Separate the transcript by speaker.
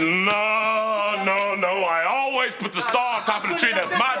Speaker 1: No, no, no. I always put the star on top of the tree. That's my.